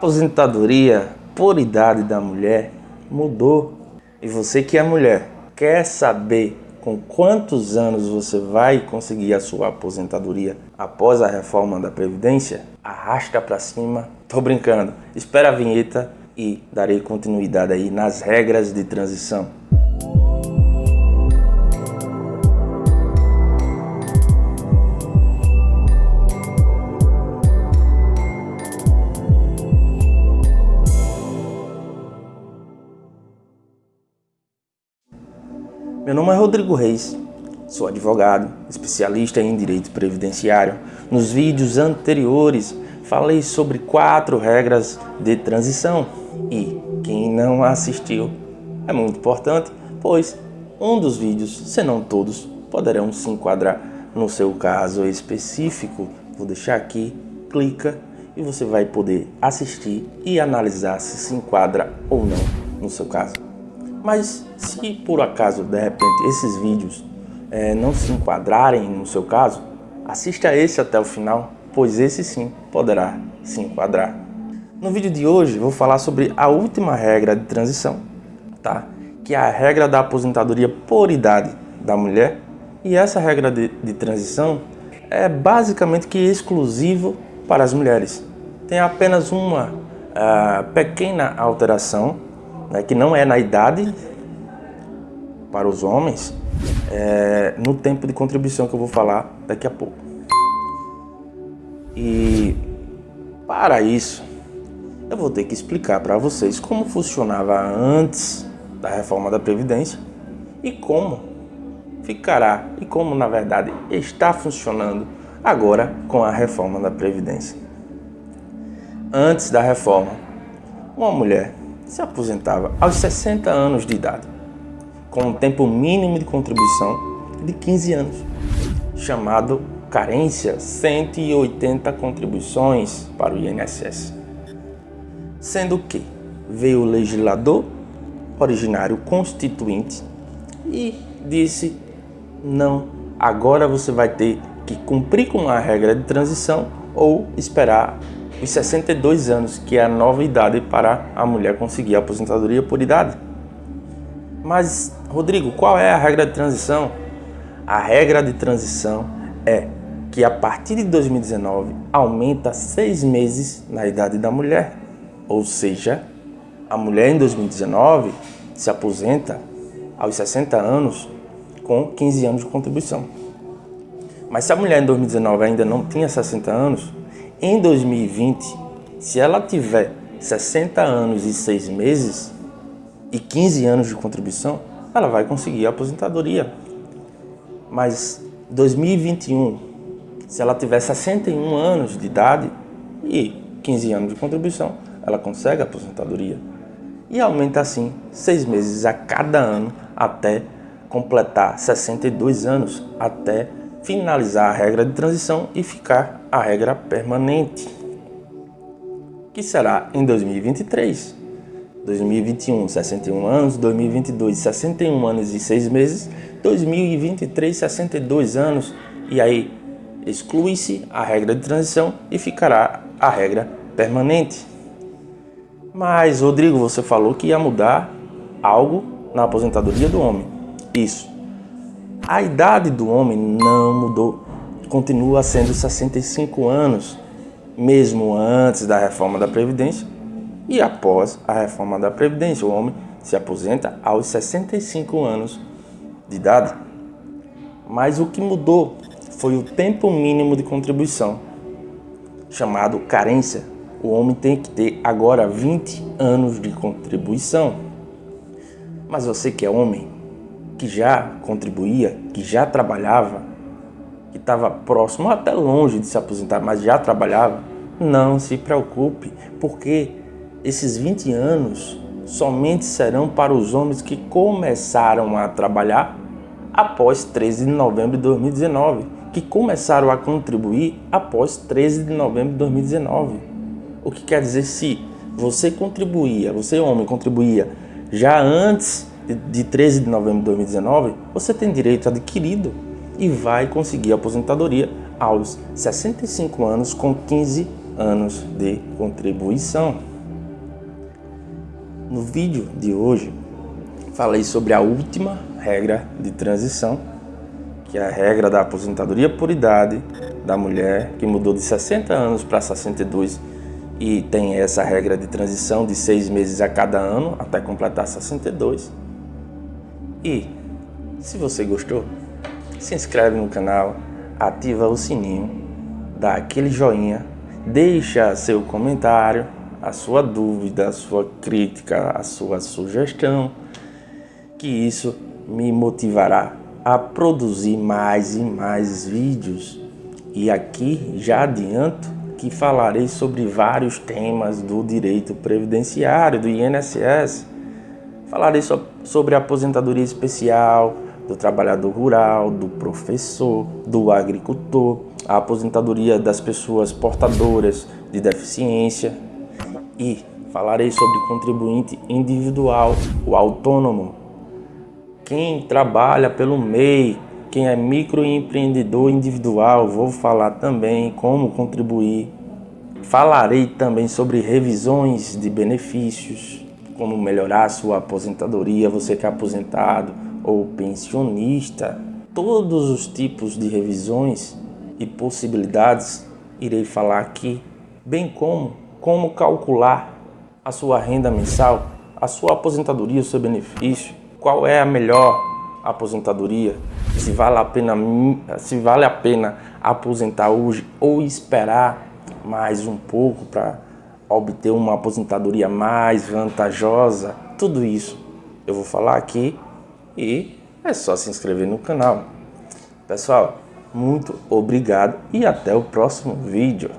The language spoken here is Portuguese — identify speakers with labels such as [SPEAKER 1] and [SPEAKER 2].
[SPEAKER 1] aposentadoria por idade da mulher mudou. E você que é mulher, quer saber com quantos anos você vai conseguir a sua aposentadoria após a reforma da Previdência? Arrasta para cima. Tô brincando. Espera a vinheta e darei continuidade aí nas regras de transição. Meu nome é Rodrigo Reis, sou advogado, especialista em direito previdenciário. Nos vídeos anteriores falei sobre quatro regras de transição e quem não assistiu é muito importante, pois um dos vídeos, se não todos, poderão se enquadrar no seu caso específico. Vou deixar aqui, clica e você vai poder assistir e analisar se se enquadra ou não no seu caso. Mas se por acaso, de repente, esses vídeos é, não se enquadrarem no seu caso, assista esse até o final, pois esse sim poderá se enquadrar. No vídeo de hoje vou falar sobre a última regra de transição, tá? que é a regra da aposentadoria por idade da mulher. E essa regra de, de transição é basicamente que exclusivo para as mulheres. Tem apenas uma uh, pequena alteração né, que não é na idade para os homens, é, no tempo de contribuição que eu vou falar daqui a pouco. E para isso, eu vou ter que explicar para vocês como funcionava antes da reforma da Previdência e como ficará e como na verdade está funcionando agora com a reforma da Previdência. Antes da reforma, uma mulher se aposentava aos 60 anos de idade, com um tempo mínimo de contribuição de 15 anos, chamado carência 180 contribuições para o INSS. Sendo que veio o legislador originário constituinte e disse não, agora você vai ter que cumprir com a regra de transição ou esperar os 62 anos, que é a nova idade para a mulher conseguir a aposentadoria por idade. Mas, Rodrigo, qual é a regra de transição? A regra de transição é que a partir de 2019 aumenta seis meses na idade da mulher. Ou seja, a mulher em 2019 se aposenta aos 60 anos com 15 anos de contribuição. Mas se a mulher em 2019 ainda não tinha 60 anos, em 2020, se ela tiver 60 anos e 6 meses e 15 anos de contribuição, ela vai conseguir a aposentadoria. Mas 2021, se ela tiver 61 anos de idade e 15 anos de contribuição, ela consegue a aposentadoria. E aumenta assim 6 meses a cada ano até completar 62 anos, até finalizar a regra de transição e ficar a regra permanente, que será em 2023. 2021, 61 anos, 2022, 61 anos e 6 meses, 2023, 62 anos, e aí exclui-se a regra de transição e ficará a regra permanente. Mas, Rodrigo, você falou que ia mudar algo na aposentadoria do homem. Isso. A idade do homem não mudou, continua sendo 65 anos, mesmo antes da reforma da Previdência e após a reforma da Previdência. O homem se aposenta aos 65 anos de idade. Mas o que mudou foi o tempo mínimo de contribuição, chamado carência. O homem tem que ter agora 20 anos de contribuição. Mas você que é homem, que já contribuía, que já trabalhava, que estava próximo, até longe de se aposentar, mas já trabalhava, não se preocupe, porque esses 20 anos somente serão para os homens que começaram a trabalhar após 13 de novembro de 2019, que começaram a contribuir após 13 de novembro de 2019. O que quer dizer se você contribuía, você homem contribuía já antes de 13 de novembro de 2019, você tem direito adquirido e vai conseguir aposentadoria aos 65 anos com 15 anos de contribuição. No vídeo de hoje, falei sobre a última regra de transição, que é a regra da aposentadoria por idade da mulher, que mudou de 60 anos para 62 e tem essa regra de transição de seis meses a cada ano até completar 62. E se você gostou, se inscreve no canal, ativa o sininho, dá aquele joinha, deixa seu comentário a sua dúvida, a sua crítica, a sua sugestão, que isso me motivará a produzir mais e mais vídeos. E aqui já adianto que falarei sobre vários temas do direito previdenciário, do INSS. Falarei so sobre aposentadoria especial, do trabalhador rural, do professor, do agricultor, a aposentadoria das pessoas portadoras de deficiência, e falarei sobre contribuinte individual, o autônomo, quem trabalha pelo MEI, quem é microempreendedor individual, vou falar também como contribuir. Falarei também sobre revisões de benefícios, como melhorar sua aposentadoria, você que é aposentado ou pensionista. Todos os tipos de revisões e possibilidades irei falar aqui, bem como como calcular a sua renda mensal, a sua aposentadoria, o seu benefício, qual é a melhor aposentadoria, se vale a pena, se vale a pena aposentar hoje ou esperar mais um pouco para obter uma aposentadoria mais vantajosa, tudo isso eu vou falar aqui e é só se inscrever no canal. Pessoal, muito obrigado e até o próximo vídeo.